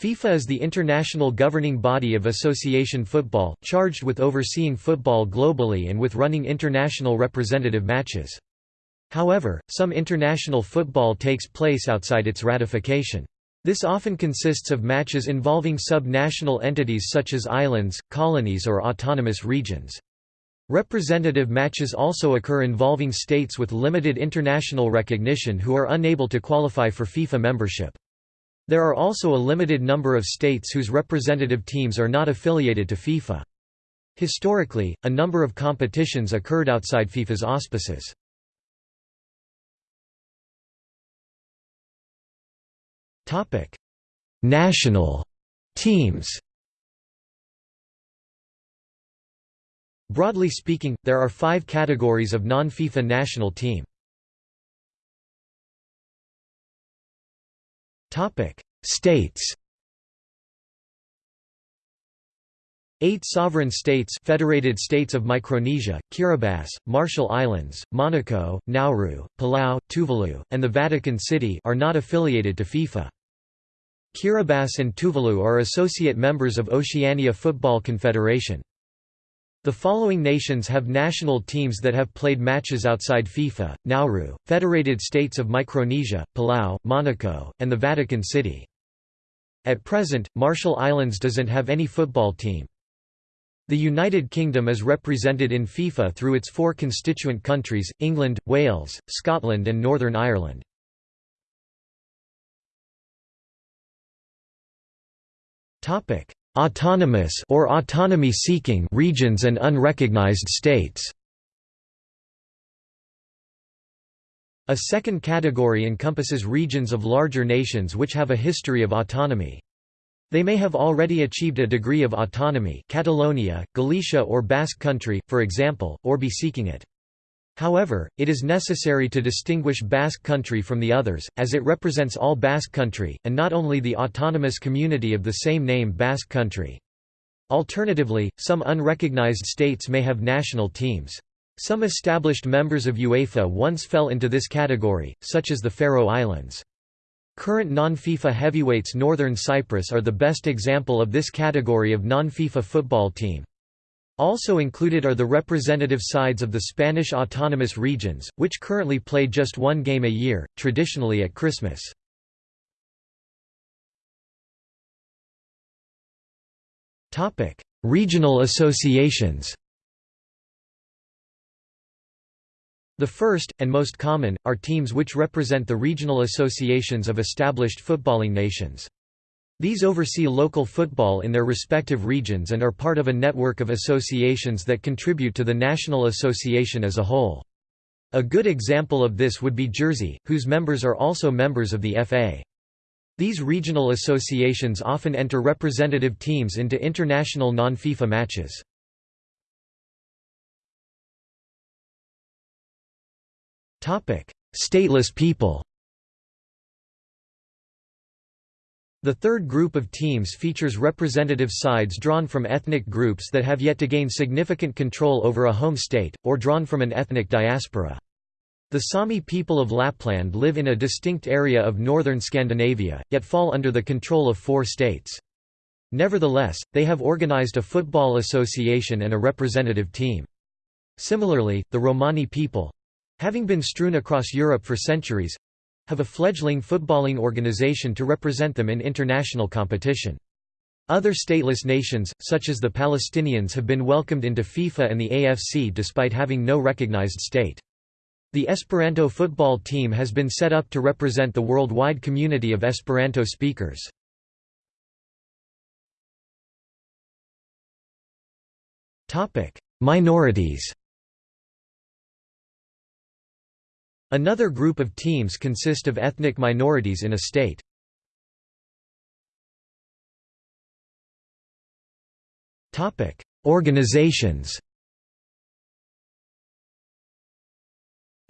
FIFA is the international governing body of association football, charged with overseeing football globally and with running international representative matches. However, some international football takes place outside its ratification. This often consists of matches involving sub-national entities such as islands, colonies or autonomous regions. Representative matches also occur involving states with limited international recognition who are unable to qualify for FIFA membership. There are also a limited number of states whose representative teams are not affiliated to FIFA. Historically, a number of competitions occurred outside FIFA's auspices. National teams Broadly speaking, there are five categories of non-FIFA national team. Topic: States. Eight sovereign states Federated States of Micronesia, Kiribati, Marshall Islands, Monaco, Nauru, Palau, Tuvalu, and the Vatican City are not affiliated to FIFA. Kiribati and Tuvalu are associate members of Oceania Football Confederation. The following nations have national teams that have played matches outside FIFA, Nauru, Federated States of Micronesia, Palau, Monaco, and the Vatican City. At present, Marshall Islands doesn't have any football team. The United Kingdom is represented in FIFA through its four constituent countries, England, Wales, Scotland and Northern Ireland. Autonomous or autonomy-seeking regions and unrecognized states. A second category encompasses regions of larger nations which have a history of autonomy. They may have already achieved a degree of autonomy Catalonia, Galicia or Basque Country, for example, or be seeking it. However, it is necessary to distinguish Basque Country from the others, as it represents all Basque Country, and not only the autonomous community of the same name Basque Country. Alternatively, some unrecognized states may have national teams. Some established members of UEFA once fell into this category, such as the Faroe Islands. Current non-FIFA heavyweights Northern Cyprus are the best example of this category of non-FIFA football team. Also included are the representative sides of the Spanish autonomous regions, which currently play just one game a year, traditionally at Christmas. Regional associations The first, and most common, are teams which represent the regional associations of established footballing nations. These oversee local football in their respective regions and are part of a network of associations that contribute to the national association as a whole. A good example of this would be Jersey, whose members are also members of the FA. These regional associations often enter representative teams into international non-FIFA matches. Stateless people The third group of teams features representative sides drawn from ethnic groups that have yet to gain significant control over a home state, or drawn from an ethnic diaspora. The Sami people of Lapland live in a distinct area of northern Scandinavia, yet fall under the control of four states. Nevertheless, they have organized a football association and a representative team. Similarly, the Romani people—having been strewn across Europe for centuries, have a fledgling footballing organization to represent them in international competition. Other stateless nations, such as the Palestinians have been welcomed into FIFA and the AFC despite having no recognized state. The Esperanto football team has been set up to represent the worldwide community of Esperanto speakers. Minorities Another group of teams consist of ethnic minorities in a state. Organizations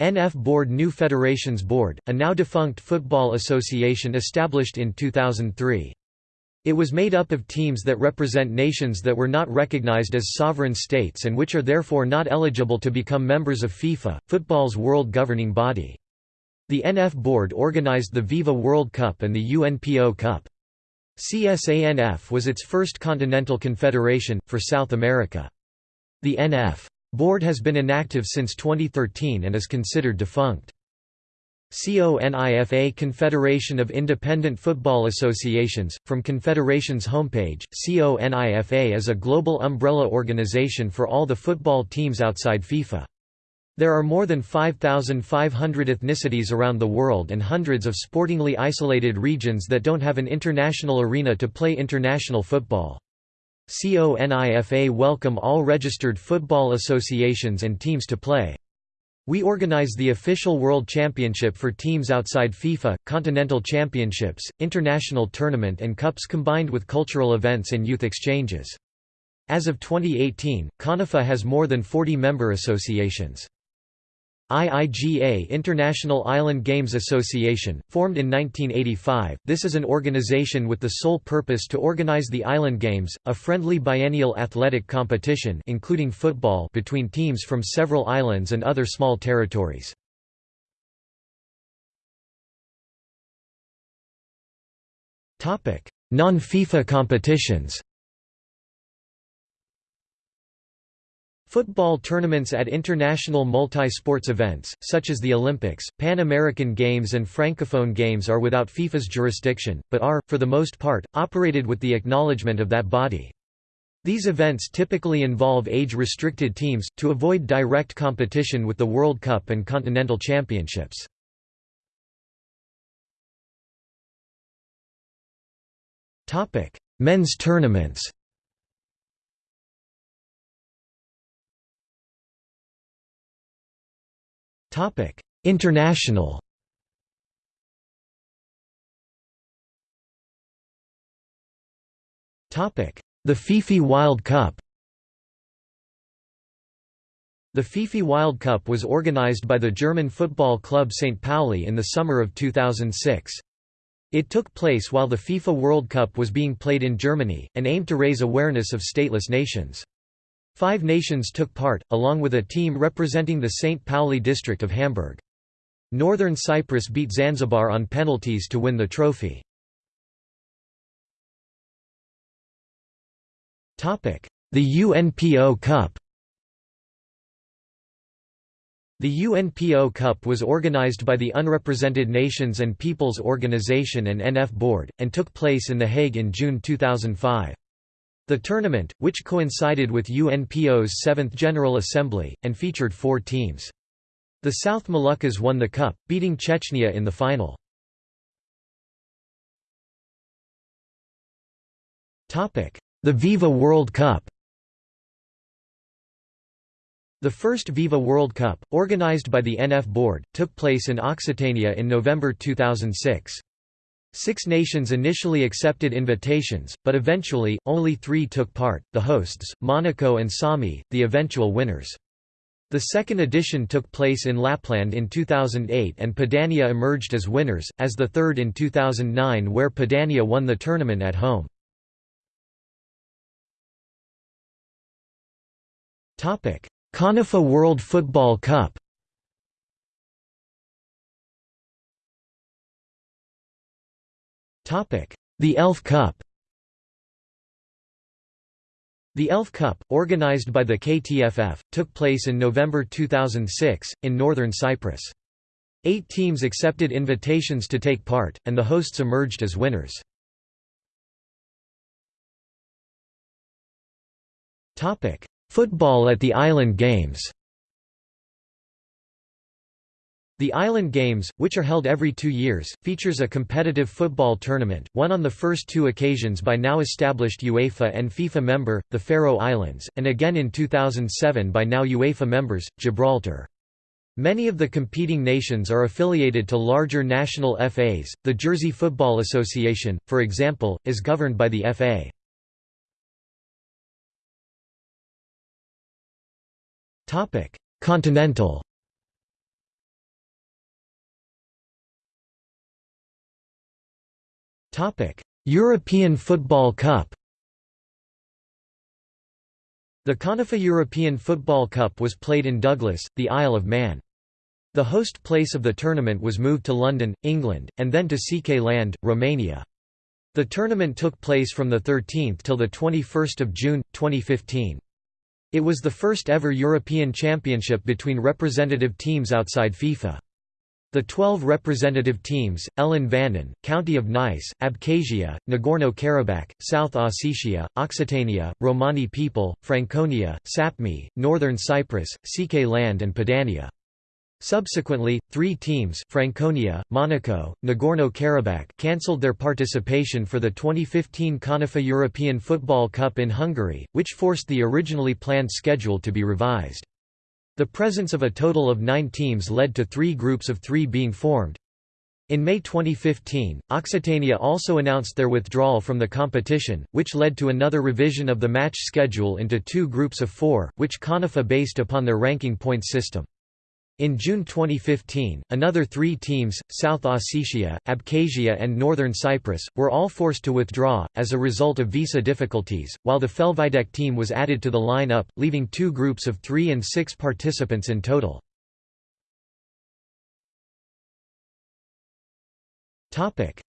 NF Board New Federations Board, a now defunct football association established in 2003. It was made up of teams that represent nations that were not recognized as sovereign states and which are therefore not eligible to become members of FIFA, football's world governing body. The NF board organized the Viva World Cup and the UNPO Cup. CSANF was its first continental confederation, for South America. The NF board has been inactive since 2013 and is considered defunct. CONIFA Confederation of Independent Football Associations, from Confederation's homepage, CONIFA is a global umbrella organization for all the football teams outside FIFA. There are more than 5,500 ethnicities around the world and hundreds of sportingly isolated regions that don't have an international arena to play international football. CONIFA welcome all registered football associations and teams to play. We organize the official World Championship for teams outside FIFA, continental championships, international tournament and cups combined with cultural events and youth exchanges. As of 2018, CONIFA has more than 40 member associations. IIGA International Island Games Association, formed in 1985, this is an organization with the sole purpose to organize the Island Games, a friendly biennial athletic competition including football between teams from several islands and other small territories. Non-FIFA competitions Football tournaments at international multi-sports events, such as the Olympics, Pan American Games and Francophone Games are without FIFA's jurisdiction, but are, for the most part, operated with the acknowledgement of that body. These events typically involve age-restricted teams, to avoid direct competition with the World Cup and Continental Championships. Men's tournaments Topic: International. Topic: The FIFI Wild Cup. The FIFI Wild Cup was organized by the German football club St. Pauli in the summer of 2006. It took place while the FIFA World Cup was being played in Germany, and aimed to raise awareness of stateless nations. Five nations took part, along with a team representing the St. Pauli district of Hamburg. Northern Cyprus beat Zanzibar on penalties to win the trophy. The UNPO Cup The UNPO Cup was organized by the Unrepresented Nations and Peoples Organization and NF Board, and took place in The Hague in June 2005. The tournament, which coincided with UNPO's 7th General Assembly, and featured four teams. The South Moluccas won the cup, beating Chechnya in the final. The Viva World Cup The first Viva World Cup, organized by the NF Board, took place in Occitania in November 2006. Six nations initially accepted invitations, but eventually, only three took part, the hosts, Monaco and Sami, the eventual winners. The second edition took place in Lapland in 2008 and Padania emerged as winners, as the third in 2009 where Padania won the tournament at home. CONIFA World Football Cup The Elf Cup The Elf Cup, organized by the KTFF, took place in November 2006, in northern Cyprus. Eight teams accepted invitations to take part, and the hosts emerged as winners. Football at the Island Games The Island Games, which are held every two years, features a competitive football tournament, won on the first two occasions by now established UEFA and FIFA member, the Faroe Islands, and again in 2007 by now UEFA members, Gibraltar. Many of the competing nations are affiliated to larger national FAs. The Jersey Football Association, for example, is governed by the FA. Continental European Football Cup The CONIFA European Football Cup was played in Douglas, the Isle of Man. The host place of the tournament was moved to London, England, and then to Székely Land, Romania. The tournament took place from the 13th till the 21st of June 2015. It was the first ever European Championship between representative teams outside FIFA. The 12 representative teams, Ellan Vannin, County of Nice, Abkhazia, Nagorno-Karabakh, South Ossetia, Occitania, Romani people, Franconia, Sapmi, Northern Cyprus, Székely Land and Padania. Subsequently, three teams Franconia, Monaco, Nagorno-Karabakh cancelled their participation for the 2015 CONIFA European Football Cup in Hungary, which forced the originally planned schedule to be revised. The presence of a total of nine teams led to three groups of three being formed. In May 2015, Occitania also announced their withdrawal from the competition, which led to another revision of the match schedule into two groups of four, which CONIFA based upon their ranking points system. In June 2015, another three teams, South Ossetia, Abkhazia and Northern Cyprus, were all forced to withdraw, as a result of visa difficulties, while the Felvidék team was added to the line-up, leaving two groups of three and six participants in total.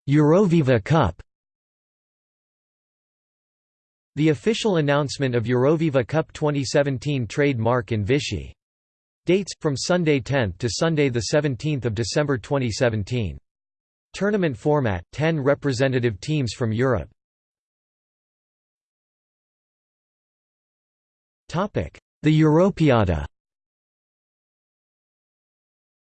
Euroviva Cup The official announcement of Euroviva Cup 2017 trademark in Vichy Dates from Sunday 10 to Sunday the 17th of December 2017. Tournament format: 10 representative teams from Europe. The Europeada.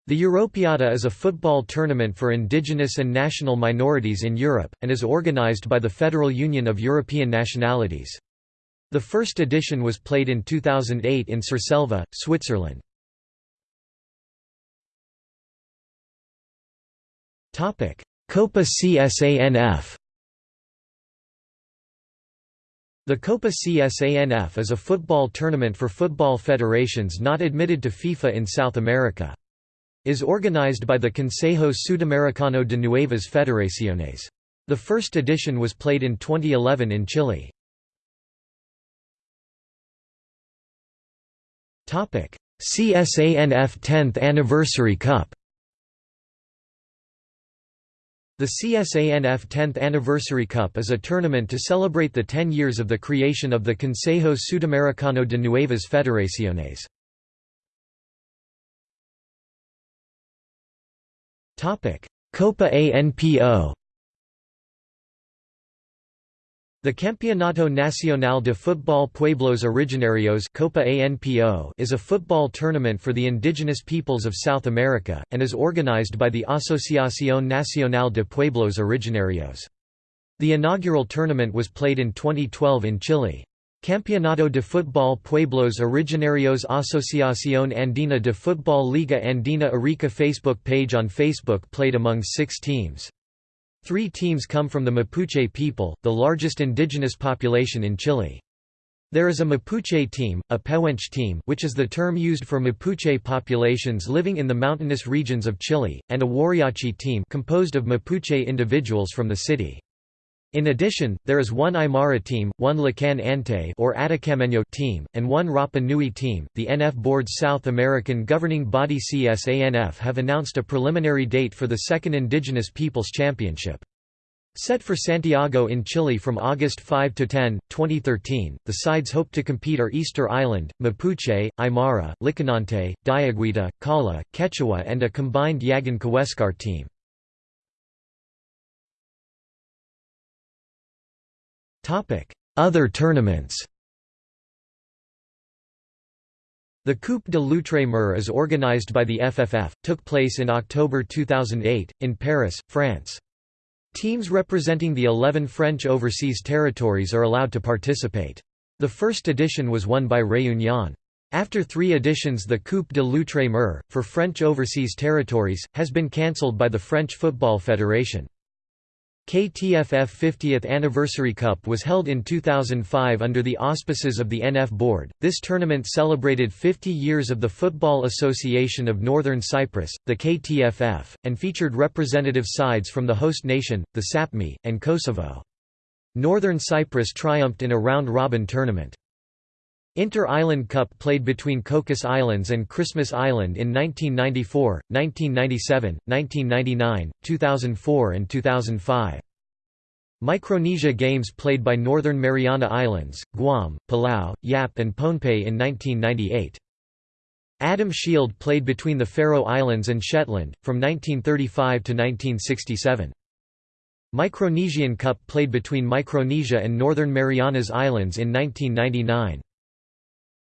The Europeada is a football tournament for indigenous and national minorities in Europe, and is organized by the Federal Union of European Nationalities. The first edition was played in 2008 in Surselva, Switzerland. Copa CSANF The Copa CSANF is a football tournament for football federations not admitted to FIFA in South America. Is organized by the Consejo Sudamericano de Nuevas Federaciones. The first edition was played in 2011 in Chile. CSANF 10th Anniversary Cup The CSANF 10th Anniversary Cup is a tournament to celebrate the 10 years of the creation of the Consejo Sudamericano de Nuevas Federaciones. Copa ANPO the Campeonato Nacional de Fútbol Pueblos Originarios Copa ANPO is a football tournament for the indigenous peoples of South America, and is organized by the Asociación Nacional de Pueblos Originarios. The inaugural tournament was played in 2012 in Chile. Campeonato de Fútbol Pueblos Originarios Asociación Andina de Fútbol Liga Andina Arica Facebook page on Facebook played among six teams. Three teams come from the Mapuche people, the largest indigenous population in Chile. There is a Mapuche team, a Pehuenche team which is the term used for Mapuche populations living in the mountainous regions of Chile, and a Wariachi team composed of Mapuche individuals from the city. In addition, there is one Aymara team, one Lakan Ante or Atacamenyo team, and one Rapa Nui team. The NF Board's South American governing body CSANF have announced a preliminary date for the second Indigenous Peoples Championship. Set for Santiago in Chile from August 5 to 10, 2013, the sides hope to compete are Easter Island, Mapuche, Aymara, Licanante, Diaguita, Kala, Quechua and a combined Yagan Kaweskar team. Other tournaments The Coupe de l'Outre-mer is organized by the FFF, took place in October 2008, in Paris, France. Teams representing the 11 French overseas territories are allowed to participate. The first edition was won by Réunion. After three editions the Coupe de l'Outre-mer, for French overseas territories, has been cancelled by the French Football Federation. KTFF 50th Anniversary Cup was held in 2005 under the auspices of the NF Board. This tournament celebrated 50 years of the Football Association of Northern Cyprus, the KTFF, and featured representative sides from the host nation, the Sapmi, and Kosovo. Northern Cyprus triumphed in a round-robin tournament. Inter-Island Cup played between Cocos Islands and Christmas Island in 1994, 1997, 1999, 2004 and 2005. Micronesia Games played by Northern Mariana Islands, Guam, Palau, Yap and Pohnpei in 1998. Adam Shield played between the Faroe Islands and Shetland, from 1935 to 1967. Micronesian Cup played between Micronesia and Northern Marianas Islands in 1999.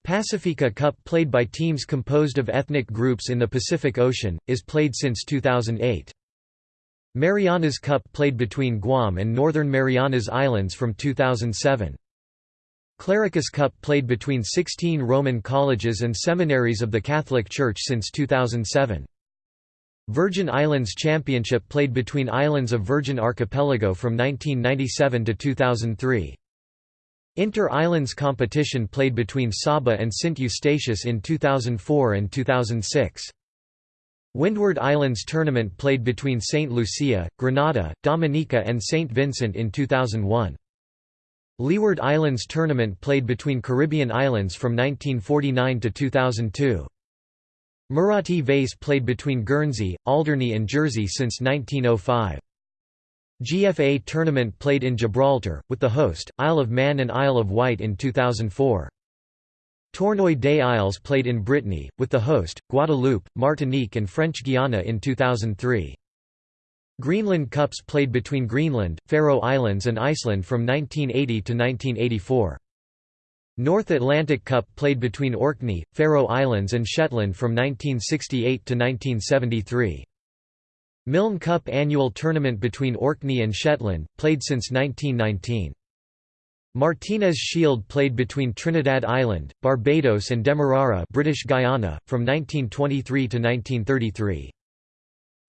Pacifica Cup played by teams composed of ethnic groups in the Pacific Ocean, is played since 2008. Marianas Cup played between Guam and Northern Marianas Islands from 2007. Clericus Cup played between 16 Roman colleges and seminaries of the Catholic Church since 2007. Virgin Islands Championship played between islands of Virgin Archipelago from 1997 to 2003. Inter-Islands competition played between Saba and St Eustatius in 2004 and 2006. Windward Islands Tournament played between St. Lucia, Grenada, Dominica and St. Vincent in 2001. Leeward Islands Tournament played between Caribbean islands from 1949 to 2002. Muratti Vase played between Guernsey, Alderney and Jersey since 1905. GFA tournament played in Gibraltar, with the host, Isle of Man and Isle of Wight in 2004. Tournoi des Isles played in Brittany, with the host, Guadeloupe, Martinique and French Guiana in 2003. Greenland Cups played between Greenland, Faroe Islands and Iceland from 1980 to 1984. North Atlantic Cup played between Orkney, Faroe Islands and Shetland from 1968 to 1973. Milne Cup annual tournament between Orkney and Shetland, played since 1919. Martinez Shield played between Trinidad Island, Barbados and Demerara British Guiana, from 1923 to 1933.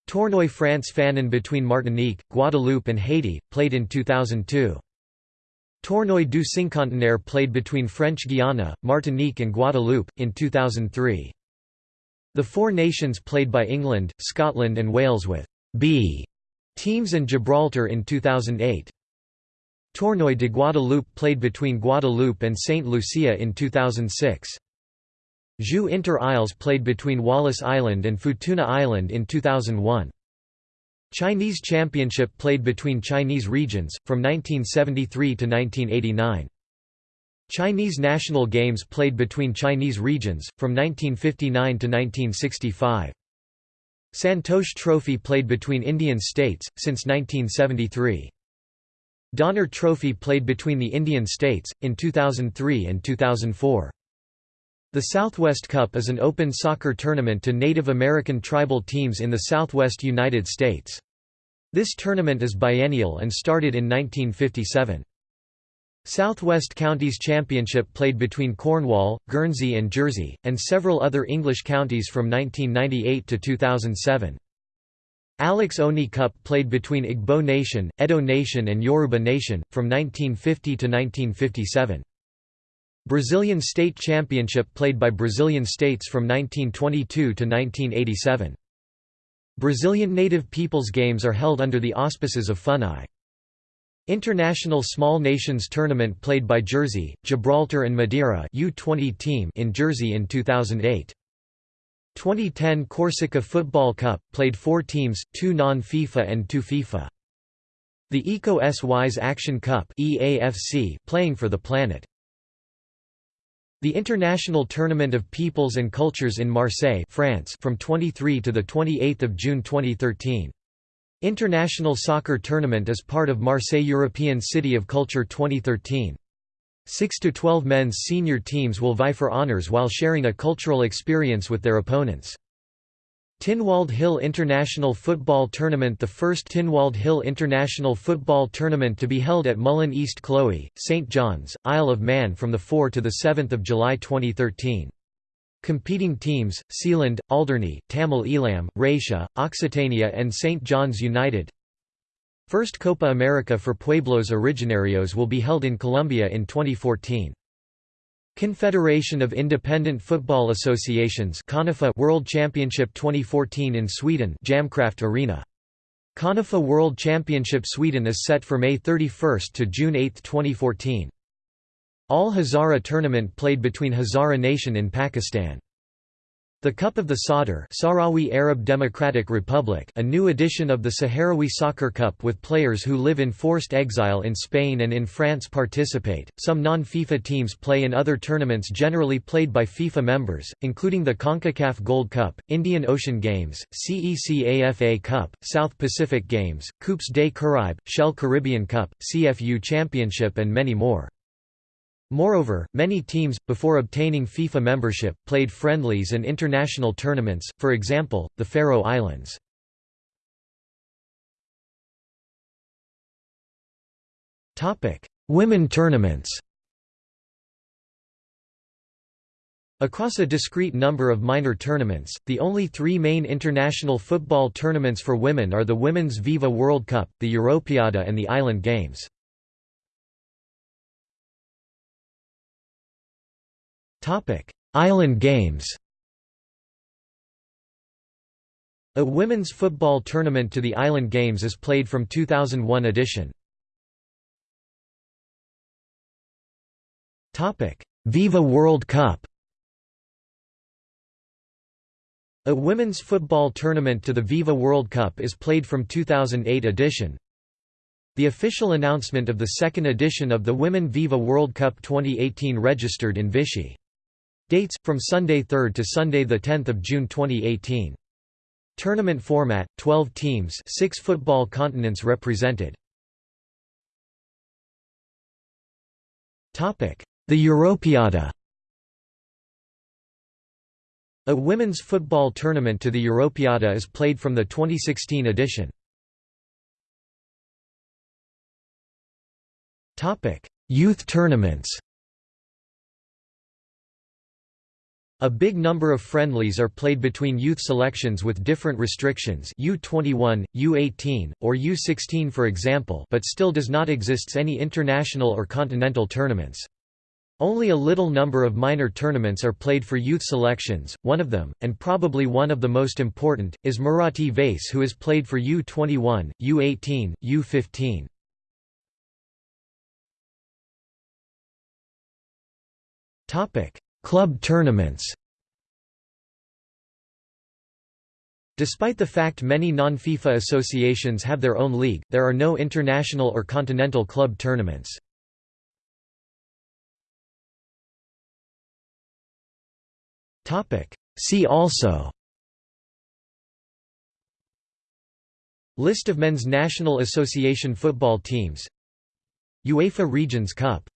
Tournoi Frantz Fanon between Martinique, Guadeloupe and Haiti, played in 2002. Tournoi du Cinquantenaire played between French Guiana, Martinique and Guadeloupe, in 2003. The Four Nations played by England, Scotland and Wales with B teams and Gibraltar in 2008. Tournoi de Guadeloupe played between Guadeloupe and St. Lucia in 2006. Jeux Inter-Isles played between Wallis Island and Futuna Island in 2001. Chinese Championship played between Chinese regions, from 1973 to 1989. Chinese National Games played between Chinese regions, from 1959 to 1965. Santosh Trophy played between Indian states, since 1973. Donner Trophy played between the Indian states, in 2003 and 2004. The Southwest Cup is an open soccer tournament to Native American tribal teams in the southwest United States. This tournament is biennial and started in 1957. Southwest Counties Championship played between Cornwall, Guernsey and Jersey, and several other English counties from 1998 to 2007. Alex Oni Cup played between Igbo Nation, Edo Nation and Yoruba Nation, from 1950 to 1957. Brazilian State Championship played by Brazilian states from 1922 to 1987. Brazilian Native Peoples Games are held under the auspices of FUNAI. International Small Nations Tournament played by Jersey, Gibraltar and Madeira U20 team in Jersey in 2008. 2010 Corsica Football Cup, played four teams, two non-FIFA and two FIFA. The Eco-S-Wise Action Cup EAFC, playing for the planet. The International Tournament of Peoples and Cultures in Marseille France from 23 to 28 June 2013. International Soccer Tournament is part of Marseille European City of Culture 2013. 6 to 12 men's senior teams will vie for honors while sharing a cultural experience with their opponents. Tynwald Hill International Football Tournament The first Tynwald Hill International Football Tournament to be held at Mullen East Chloe, St John's, Isle of Man from 4 to 7 July 2013. Competing teams, Sealand, Alderney, Tamil Eelam, Raetia, Occitania and St John's United First Copa America for Pueblos Originarios will be held in Colombia in 2014. Confederation of Independent Football Associations World Championship 2014 in Sweden Jämtkraft Arena. CONIFA World Championship Sweden is set for May 31 to June 8, 2014. All Hazara tournament played between Hazara Nation in Pakistan. The Cup of the Sadr Sahrawi Arab Democratic Republic a new edition of the Sahrawi Soccer Cup with players who live in forced exile in Spain and in France participate. Some non-FIFA teams play in other tournaments generally played by FIFA members, including the CONCACAF Gold Cup, Indian Ocean Games, CECAFA Cup, South Pacific Games, Coupes des Caraïbes, Shell Caribbean Cup, CFU Championship and many more. Moreover, many teams, before obtaining FIFA membership, played friendlies and international tournaments, for example, the Faroe Islands. Women tournaments Across a discrete number of minor tournaments, the only three main international football tournaments for women are the Women's Viva World Cup, the Europeada and the Island Games. Topic: Island Games. A women's football tournament to the Island Games is played from 2001 edition. Topic: Viva World Cup. A women's football tournament to the Viva World Cup is played from 2008 edition. The official announcement of the second edition of the Women Viva World Cup 2018 registered in Vichy. Dates from Sunday 3 to Sunday the 10th of June 2018. Tournament format: 12 teams, 6 football continents represented. Topic: The Europeada. A women's football tournament to the Europeada is played from the 2016 edition. Topic: Youth tournaments. A big number of friendlies are played between youth selections with different restrictions U21, U18, or U16 for example but still does not exist any international or continental tournaments. Only a little number of minor tournaments are played for youth selections, one of them, and probably one of the most important, is Muratti Vase who is played for U21, U18, U15. Club tournaments. Despite the fact many non-FIFA associations have their own league, there are no international or continental club tournaments. See also List of Men's National Association football teams. UEFA Regions Cup